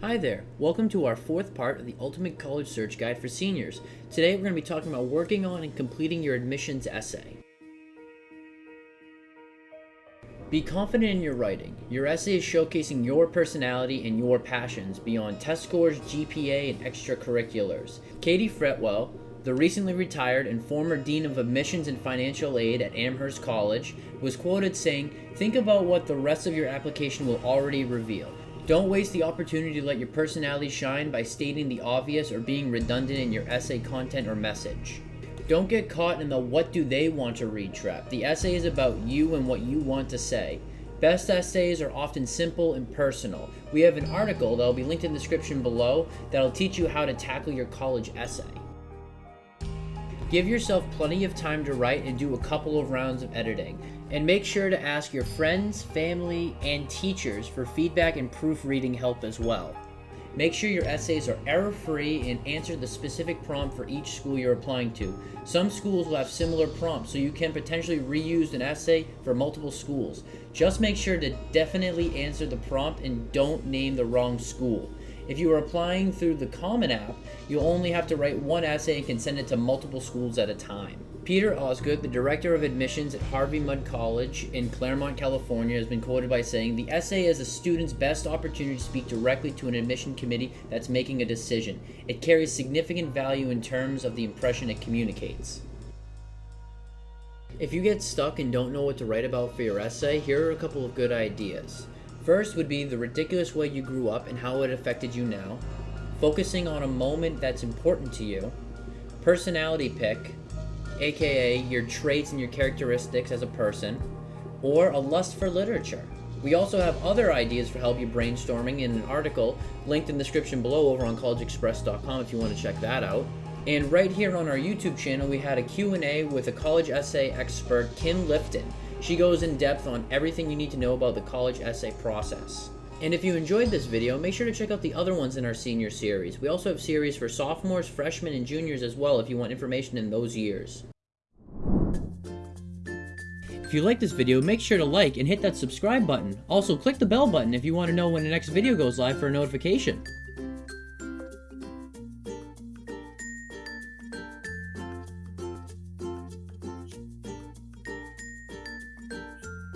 Hi there, welcome to our fourth part of the Ultimate College Search Guide for Seniors. Today we're going to be talking about working on and completing your admissions essay. Be confident in your writing. Your essay is showcasing your personality and your passions beyond test scores, GPA, and extracurriculars. Katie Fretwell, the recently retired and former Dean of Admissions and Financial Aid at Amherst College, was quoted saying, Think about what the rest of your application will already reveal. Don't waste the opportunity to let your personality shine by stating the obvious or being redundant in your essay content or message. Don't get caught in the what do they want to read trap. The essay is about you and what you want to say. Best essays are often simple and personal. We have an article that will be linked in the description below that'll teach you how to tackle your college essay. Give yourself plenty of time to write and do a couple of rounds of editing. And make sure to ask your friends, family, and teachers for feedback and proofreading help as well. Make sure your essays are error-free and answer the specific prompt for each school you're applying to. Some schools will have similar prompts, so you can potentially reuse an essay for multiple schools. Just make sure to definitely answer the prompt and don't name the wrong school. If you are applying through the Common App, you'll only have to write one essay and can send it to multiple schools at a time. Peter Osgood, the Director of Admissions at Harvey Mudd College in Claremont, California, has been quoted by saying, The essay is a student's best opportunity to speak directly to an admission committee that's making a decision. It carries significant value in terms of the impression it communicates. If you get stuck and don't know what to write about for your essay, here are a couple of good ideas. First would be the ridiculous way you grew up and how it affected you now, focusing on a moment that's important to you, personality pick, aka your traits and your characteristics as a person, or a lust for literature. We also have other ideas for help you brainstorming in an article linked in the description below over on collegeexpress.com if you want to check that out. And right here on our YouTube channel, we had a Q&A with a college essay expert, Kim Lifton. She goes in depth on everything you need to know about the college essay process. And if you enjoyed this video, make sure to check out the other ones in our senior series. We also have series for sophomores, freshmen, and juniors as well if you want information in those years. If you like this video, make sure to like and hit that subscribe button. Also, click the bell button if you want to know when the next video goes live for a notification.